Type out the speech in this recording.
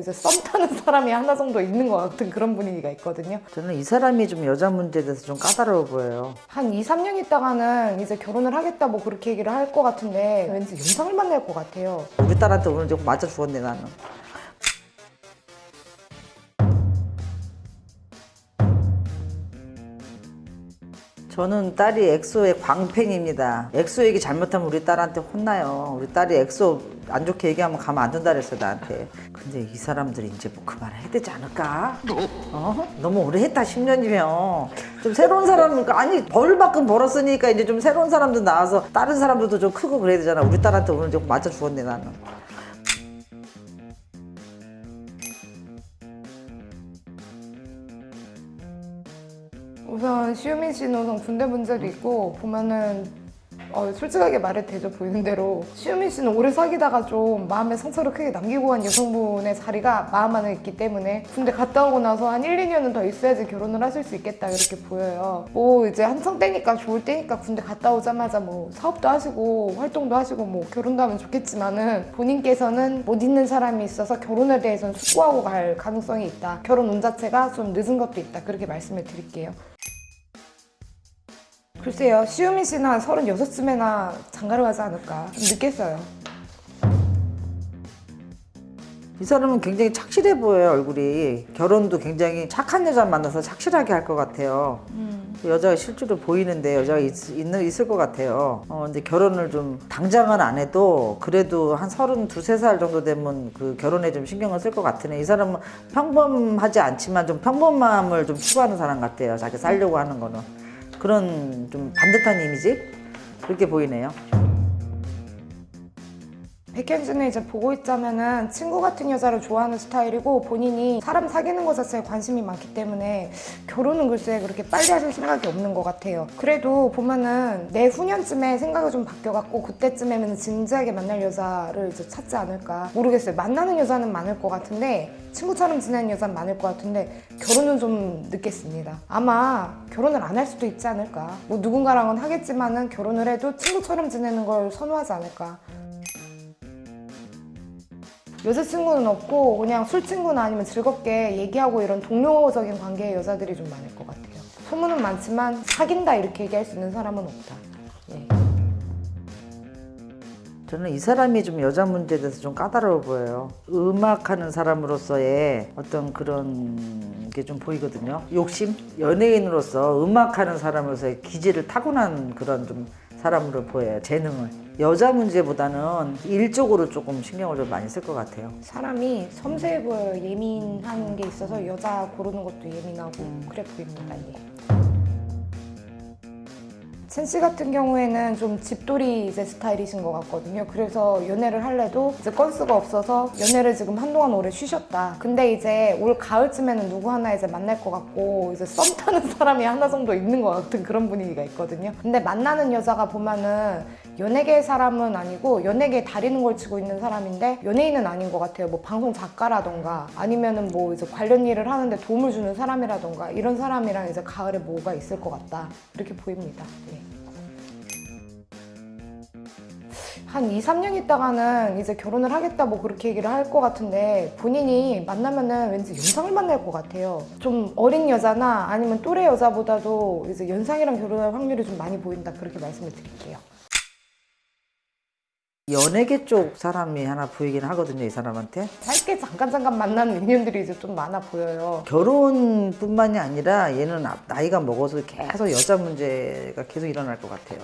이제 썸 타는 사람이 하나 정도 있는 것 같은 그런 분위기가 있거든요. 저는 이 사람이 좀 여자 문제에 대해서 좀 까다로워 보여요. 한 2, 3년 있다가는 이제 결혼을 하겠다 뭐 그렇게 얘기를 할 것 같은데 왠지 연상을 만날 것 같아요. 우리 딸한테 오늘 좀 맞아 죽었네 나는. 저는 딸이 엑소의 광팬입니다. 엑소 얘기 잘못하면 우리 딸한테 혼나요. 우리 딸이 엑소 안 좋게 얘기하면 가면 안 된다 그랬어 나한테. 근데 이 사람들이 이제 뭐 그만해야 되지 않을까? 어? 너무 오래 했다 10년이면 좀 새로운 사람 아니 벌만큼 벌었으니까 이제 좀 새로운 사람도 나와서 다른 사람들도 좀 크고 그래야 되잖아. 우리 딸한테 오늘 좀 맞아 죽었네 나는. 우선 시우민 씨는 우선 군대 문제도 있고 보면은 어, 솔직하게 말해도 되죠 보이는 대로. 시우민 씨는 오래 사귀다가 좀 마음에 상처를 크게 남기고 간 여성분의 자리가 마음 안에 있기 때문에 군대 갔다 오고 나서 한 1, 2년은 더 있어야지 결혼을 하실 수 있겠다 이렇게 보여요. 뭐 이제 한창 때니까 좋을 때니까 군대 갔다 오자마자 뭐 사업도 하시고 활동도 하시고 뭐 결혼도 하면 좋겠지만은 본인께서는 못 있는 사람이 있어서 결혼에 대해서는 숙고하고 갈 가능성이 있다. 결혼 운 자체가 좀 늦은 것도 있다. 그렇게 말씀을 드릴게요 글쎄요, 시우민 씨는 한 36쯤에나 장가를 가지 않을까. 좀 늦겠어요. 이 사람은 굉장히 착실해 보여요 얼굴이 결혼도 굉장히 착한 여자 만나서 착실하게 할 것 같아요 그 여자가 실제로 보이는데 여자가 있, 있는, 있을 것 같아요 어, 근데 결혼을 좀 당장은 안 해도 그래도 한 서른 두세 살 정도 되면 그 결혼에 좀 신경을 쓸 것 같으네 이 사람은 평범하지 않지만 좀 평범함을 좀 추구하는 사람 같아요 자기 살려고 하는 거는 그런 좀 반듯한 이미지? 그렇게 보이네요 백현진은 이제 보고 있자면은 친구 같은 여자를 좋아하는 스타일이고 본인이 사람 사귀는 것 자체에 관심이 많기 때문에 결혼은 글쎄 그렇게 빨리 하실 생각이 없는 것 같아요. 그래도 보면은 내후년쯤에 생각이 좀 바뀌어갖고 그때쯤에는 진지하게 만날 여자를 이제 찾지 않을까 모르겠어요. 만나는 여자는 많을 것 같은데 친구처럼 지내는 여자는 많을 것 같은데 결혼은 좀 늦겠습니다. 아마 결혼을 안 할 수도 있지 않을까. 뭐 누군가랑은 하겠지만은 결혼을 해도 친구처럼 지내는 걸 선호하지 않을까. 여자친구는 없고 그냥 술친구나 아니면 즐겁게 얘기하고 이런 동료적인 관계의 여자들이 좀 많을 것 같아요. 소문은 많지만 사귄다 이렇게 얘기할 수 있는 사람은 없다. 예. 저는 이 사람이 좀 여자 문제에 대해서 좀 까다로워 보여요. 음악하는 사람으로서의 어떤 그런 게 좀 보이거든요. 욕심? 연예인으로서 음악하는 사람으로서의 기질을 타고난 그런 좀 사람으로 보여요. 재능을. 여자 문제보다는 일적으로 조금 신경을 좀 많이 쓸 것 같아요. 사람이 섬세해 보여요. 예민한 게 있어서 여자 고르는 것도 예민하고 그래 보입니다. 예. 첸 씨 같은 경우에는 좀 집돌이 이제 스타일이신 것 같거든요. 그래서 연애를 할래도 이제 건수가 없어서 연애를 지금 한동안 오래 쉬셨다. 근데 이제 올 가을쯤에는 누구 하나 이제 만날 것 같고 이제 썸 타는 사람이 하나 정도 있는 것 같은 그런 분위기가 있거든요. 근데 만나는 여자가 보면은 연예계 사람은 아니고 연예계에 다리는 걸 치고 있는 사람인데 연예인은 아닌 것 같아요. 뭐 방송 작가라던가 아니면은 뭐 이제 관련 일을 하는데 도움을 주는 사람이라던가 이런 사람이랑 이제 가을에 뭐가 있을 것 같다. 이렇게 보입니다. 예. 한 2, 3년 있다가는 이제 결혼을 하겠다 뭐 그렇게 얘기를 할 것 같은데 본인이 만나면은 왠지 연상을 만날 것 같아요. 좀 어린 여자나 아니면 또래 여자보다도 이제 연상이랑 결혼할 확률이 좀 많이 보인다 그렇게 말씀을 드릴게요. 연예계 쪽 사람이 하나 보이긴 하거든요, 이 사람한테. 짧게 잠깐 잠깐 만나는 인연들이 이제 좀 많아 보여요. 결혼뿐만이 아니라 얘는 나이가 먹어서 계속 여자 문제가 계속 일어날 것 같아요.